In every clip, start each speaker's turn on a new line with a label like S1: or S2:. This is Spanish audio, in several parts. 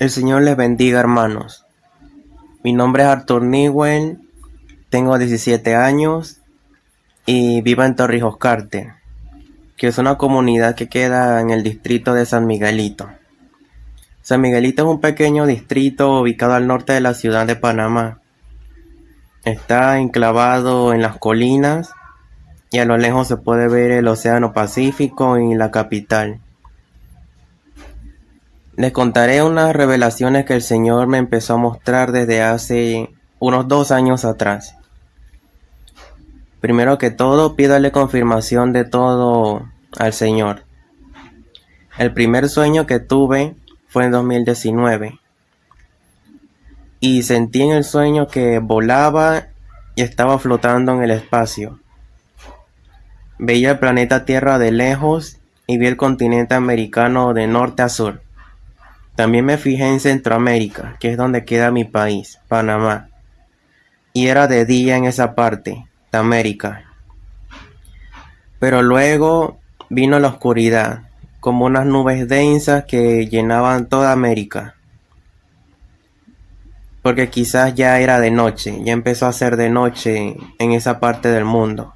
S1: El Señor les bendiga, hermanos. Mi nombre es Arthur Newell, tengo 17 años y vivo en Torrijos Carter, que es una comunidad que queda en el distrito de San Miguelito. San Miguelito es un pequeño distrito ubicado al norte de la ciudad de Panamá. Está enclavado en las colinas y a lo lejos se puede ver el Océano Pacífico y la capital. Les contaré unas revelaciones que el Señor me empezó a mostrar desde hace unos dos años atrás. Primero que todo, pídale confirmación de todo al Señor. El primer sueño que tuve fue en 2019. Y sentí en el sueño que volaba y estaba flotando en el espacio. Veía el planeta Tierra de lejos y vi el continente americano de norte a sur. También me fijé en Centroamérica, que es donde queda mi país, Panamá. Y era de día en esa parte, de América. Pero luego vino la oscuridad, como unas nubes densas que llenaban toda América. Porque quizás ya era de noche, ya empezó a ser de noche en esa parte del mundo.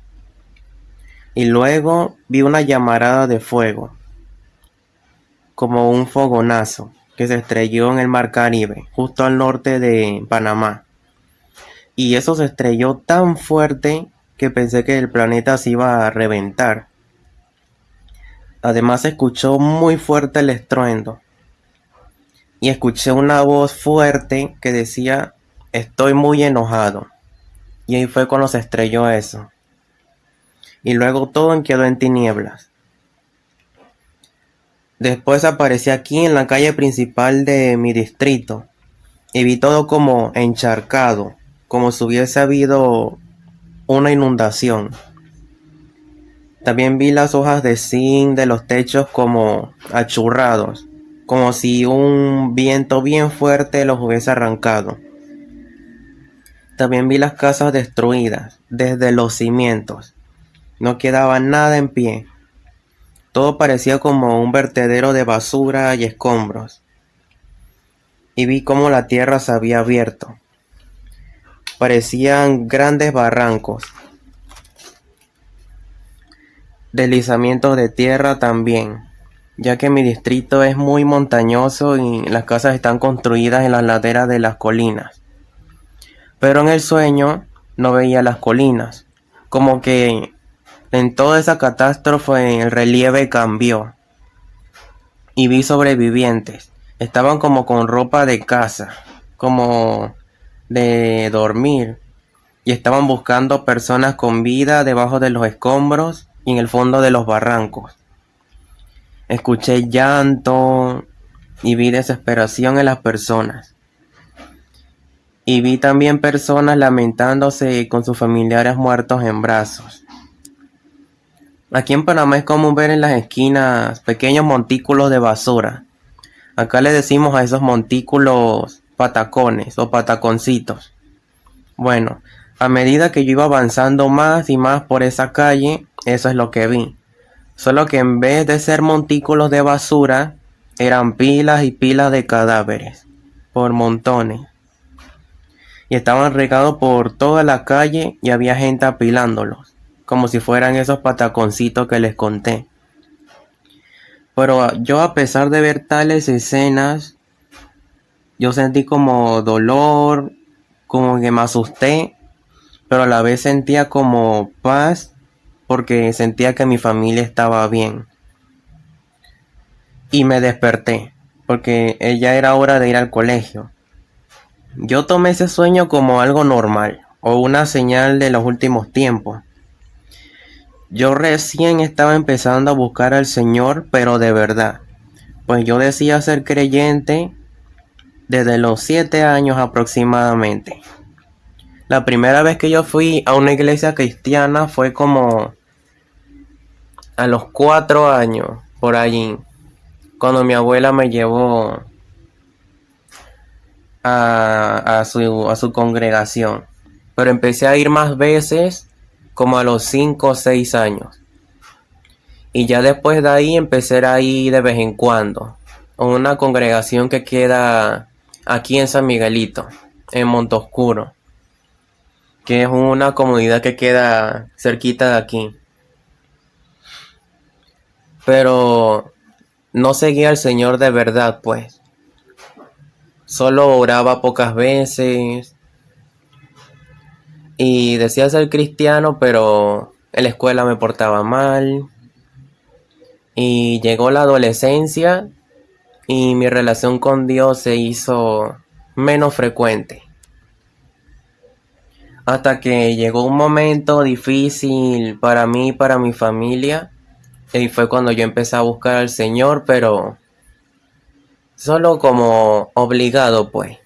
S1: Y luego vi una llamarada de fuego, como un fogonazo que se estrelló en el Mar Caribe, justo al norte de Panamá. Y eso se estrelló tan fuerte que pensé que el planeta se iba a reventar. Además se escuchó muy fuerte el estruendo. Y escuché una voz fuerte que decía, estoy muy enojado. Y ahí fue cuando se estrelló eso. Y luego todo quedó en tinieblas. Después aparecí aquí en la calle principal de mi distrito y vi todo como encharcado, como si hubiese habido una inundación. También vi las hojas de zinc de los techos como achurrados, como si un viento bien fuerte los hubiese arrancado. También vi las casas destruidas desde los cimientos. No quedaba nada en pie. Todo parecía como un vertedero de basura y escombros. Y vi cómo la tierra se había abierto. Parecían grandes barrancos. Deslizamientos de tierra también, ya que mi distrito es muy montañoso y las casas están construidas en las laderas de las colinas. Pero en el sueño no veía las colinas, como que en toda esa catástrofe el relieve cambió. Y vi sobrevivientes. Estaban como con ropa de casa, como de dormir. Y estaban buscando personas con vida debajo de los escombros y en el fondo de los barrancos. Escuché llanto y vi desesperación en las personas. Y vi también personas lamentándose con sus familiares muertos en brazos. Aquí en Panamá es común ver en las esquinas pequeños montículos de basura. Acá le decimos a esos montículos patacones o pataconcitos. Bueno, a medida que yo iba avanzando más y más por esa calle, eso es lo que vi. Solo que en vez de ser montículos de basura, eran pilas y pilas de cadáveres, por montones. Y estaban regados por toda la calle y había gente apilándolos como si fueran esos pataconcitos que les conté. Pero yo a pesar de ver tales escenas, yo sentí como dolor, como que me asusté, pero a la vez sentía como paz porque sentía que mi familia estaba bien. Y me desperté, porque ya era hora de ir al colegio. Yo tomé ese sueño como algo normal, o una señal de los últimos tiempos. Yo recién estaba empezando a buscar al Señor, pero de verdad. Pues yo decía ser creyente desde los siete años aproximadamente. La primera vez que yo fui a una iglesia cristiana fue como a los cuatro años, por allí, cuando mi abuela me llevó a, a su congregación. Pero empecé a ir más veces como a los 5 o 6 años. Y ya después de ahí empecé a ir de vez en cuando. una congregación que queda aquí en San Miguelito, en Montoscuro, que es una comunidad que queda cerquita de aquí. Pero no seguía al Señor de verdad, pues. Solo oraba pocas veces. Y decía ser cristiano, pero en la escuela me portaba mal. Y llegó la adolescencia y mi relación con Dios se hizo menos frecuente. Hasta que llegó un momento difícil para mí y para mi familia. Y fue cuando yo empecé a buscar al Señor, pero solo como obligado, pues.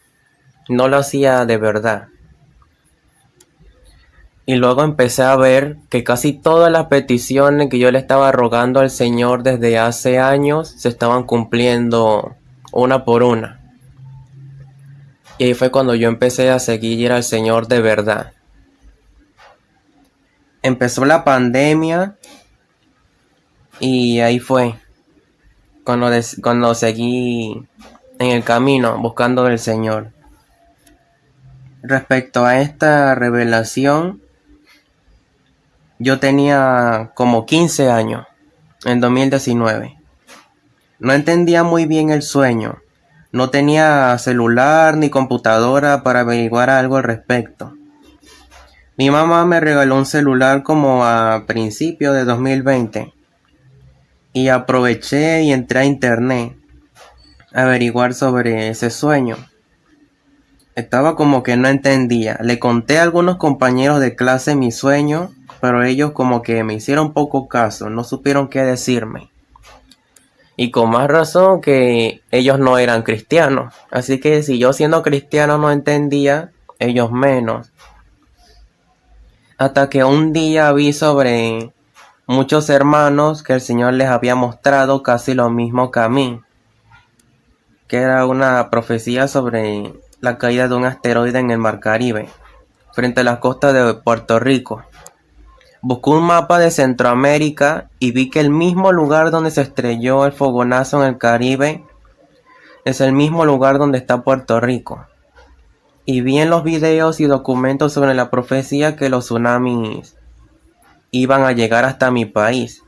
S1: No lo hacía de verdad. Y luego empecé a ver que casi todas las peticiones que yo le estaba rogando al Señor desde hace años se estaban cumpliendo una por una. Y ahí fue cuando yo empecé a seguir al Señor de verdad. Empezó la pandemia y ahí fue cuando, cuando seguí en el camino buscando al Señor. Respecto a esta revelación, yo tenía como 15 años, en 2019. No entendía muy bien el sueño. No tenía celular ni computadora para averiguar algo al respecto. Mi mamá me regaló un celular como a principios de 2020 y aproveché y entré a internet a averiguar sobre ese sueño. Estaba como que no entendía. Le conté a algunos compañeros de clase mi sueño pero ellos como que me hicieron poco caso, no supieron qué decirme. Y con más razón que ellos no eran cristianos. Así que si yo siendo cristiano no entendía, ellos menos. Hasta que un día vi sobre muchos hermanos que el Señor les había mostrado casi lo mismo que a mí. Que era una profecía sobre la caída de un asteroide en el Mar Caribe, frente a las costas de Puerto Rico. Busqué un mapa de Centroamérica y vi que el mismo lugar donde se estrelló el fogonazo en el Caribe es el mismo lugar donde está Puerto Rico. Y vi en los videos y documentos sobre la profecía que los tsunamis iban a llegar hasta mi país.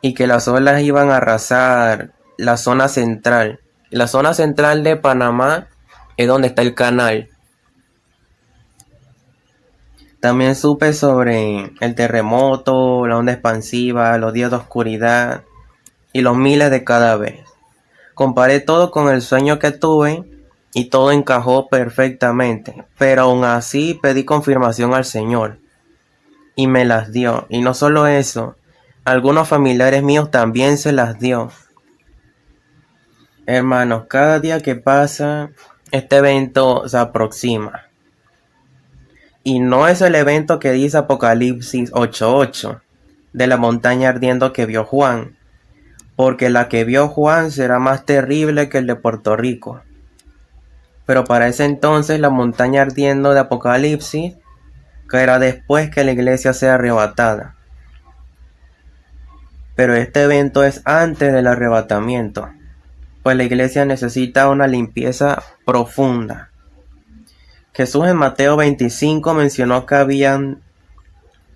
S1: Y que las olas iban a arrasar la zona central. La zona central de Panamá es donde está el canal. También supe sobre el terremoto, la onda expansiva, los días de oscuridad y los miles de cadáveres. Comparé todo con el sueño que tuve y todo encajó perfectamente, pero aún así pedí confirmación al Señor y me las dio. Y no solo eso, algunos familiares míos también se las dio. Hermanos, cada día que pasa, este evento se aproxima. Y no es el evento que dice Apocalipsis 8:8 de la montaña ardiendo que vio Juan, porque la que vio Juan será más terrible que el de Puerto Rico. Pero para ese entonces la montaña ardiendo de Apocalipsis caerá después que la iglesia sea arrebatada. Pero este evento es antes del arrebatamiento, pues la iglesia necesita una limpieza profunda Jesús en Mateo 25 mencionó que habían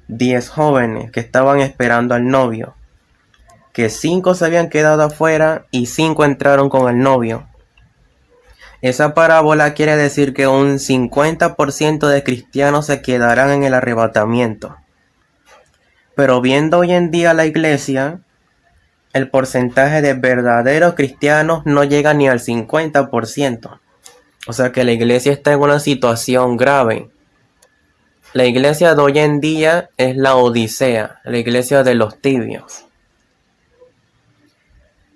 S1: diez jóvenes que estaban esperando al novio, que cinco se habían quedado afuera y cinco entraron con el novio. Esa parábola quiere decir que un 50% de cristianos se quedarán en el arrebatamiento. Pero viendo hoy en día la iglesia, el porcentaje de verdaderos cristianos no llega ni al 50%. O sea que la iglesia está en una situación grave. La iglesia de hoy en día es la Odisea, la iglesia de los tibios.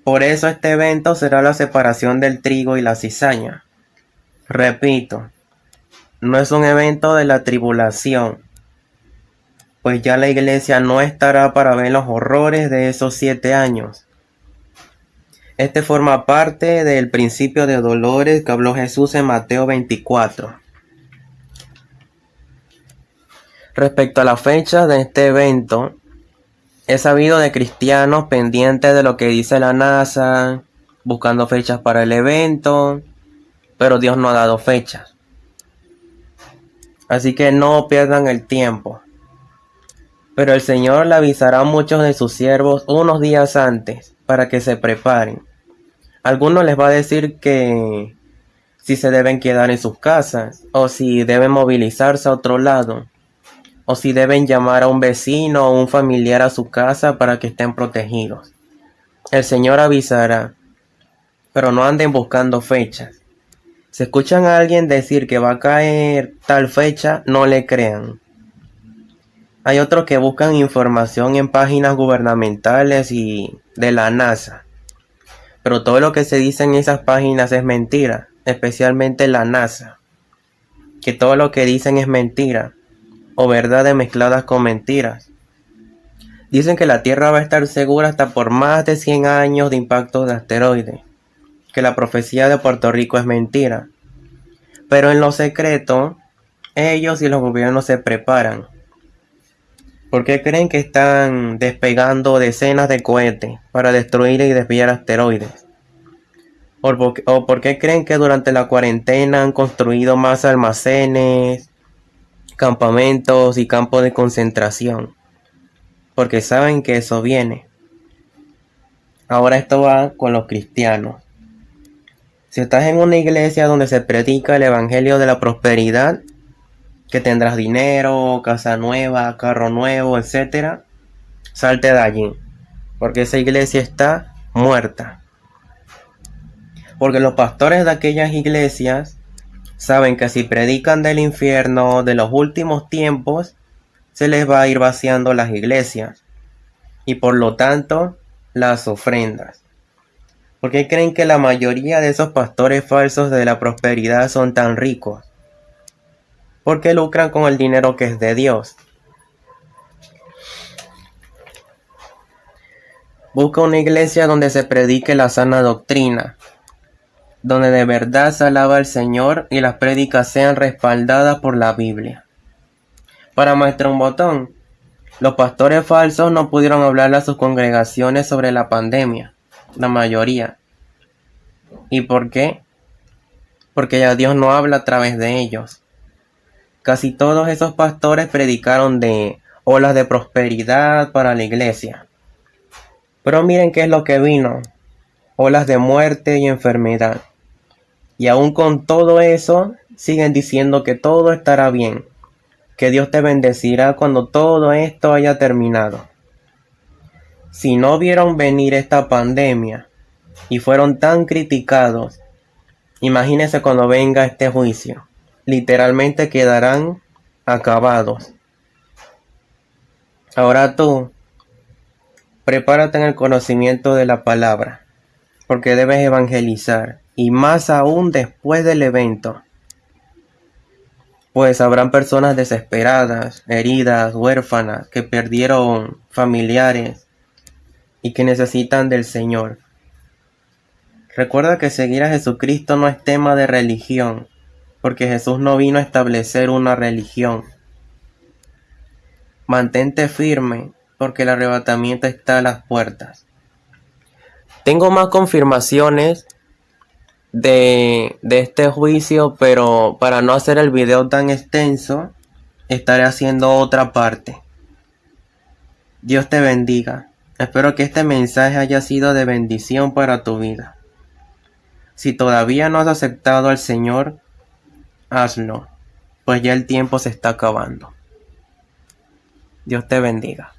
S1: Por eso este evento será la separación del trigo y la cizaña. Repito, no es un evento de la tribulación, pues ya la iglesia no estará para ver los horrores de esos siete años. Este forma parte del principio de dolores que habló Jesús en Mateo 24. Respecto a la fecha de este evento, he sabido de cristianos pendientes de lo que dice la NASA, buscando fechas para el evento, pero Dios no ha dado fechas. Así que no pierdan el tiempo. Pero el Señor le avisará a muchos de sus siervos unos días antes para que se preparen. Algunos les va a decir que si se deben quedar en sus casas o si deben movilizarse a otro lado o si deben llamar a un vecino o un familiar a su casa para que estén protegidos. El Señor avisará, pero no anden buscando fechas. Si escuchan a alguien decir que va a caer tal fecha, no le crean. Hay otros que buscan información en páginas gubernamentales y de la NASA. Pero todo lo que se dice en esas páginas es mentira, especialmente la NASA. Que todo lo que dicen es mentira o verdades mezcladas con mentiras. Dicen que la Tierra va a estar segura hasta por más de 100 años de impacto de asteroides. Que la profecía de Puerto Rico es mentira. Pero en lo secreto, ellos y los gobiernos se preparan ¿Por qué creen que están despegando decenas de cohetes para destruir y desviar asteroides? ¿O por qué creen que durante la cuarentena han construido más almacenes, campamentos y campos de concentración? Porque saben que eso viene. Ahora esto va con los cristianos. Si estás en una iglesia donde se predica el Evangelio de la Prosperidad, que tendrás dinero, casa nueva, carro nuevo, etc. Salte de allí, porque esa iglesia está muerta. Porque los pastores de aquellas iglesias saben que si predican del infierno de los últimos tiempos, se les va a ir vaciando las iglesias y por lo tanto las ofrendas. Porque creen que la mayoría de esos pastores falsos de la prosperidad son tan ricos porque lucran con el dinero que es de Dios. Busca una iglesia donde se predique la sana doctrina, donde de verdad se alaba al Señor y las prédicas sean respaldadas por la Biblia. Para muestra un botón, los pastores falsos no pudieron hablarle a sus congregaciones sobre la pandemia, la mayoría. ¿Y por qué? Porque ya Dios no habla a través de ellos. Casi todos esos pastores predicaron de olas de prosperidad para la iglesia. Pero miren qué es lo que vino. Olas de muerte y enfermedad. Y aún con todo eso, siguen diciendo que todo estará bien, que Dios te bendecirá cuando todo esto haya terminado. Si no vieron venir esta pandemia y fueron tan criticados, imagínense cuando venga este juicio literalmente quedarán acabados. Ahora tú, prepárate en el conocimiento de la palabra, porque debes evangelizar, y más aún después del evento. Pues habrán personas desesperadas, heridas, huérfanas, que perdieron familiares y que necesitan del Señor. Recuerda que seguir a Jesucristo no es tema de religión, porque Jesús no vino a establecer una religión. Mantente firme, porque el arrebatamiento está a las puertas. Tengo más confirmaciones de, de este juicio, pero para no hacer el video tan extenso, estaré haciendo otra parte. Dios te bendiga. Espero que este mensaje haya sido de bendición para tu vida. Si todavía no has aceptado al Señor, hazlo, pues ya el tiempo se está acabando. Dios te bendiga.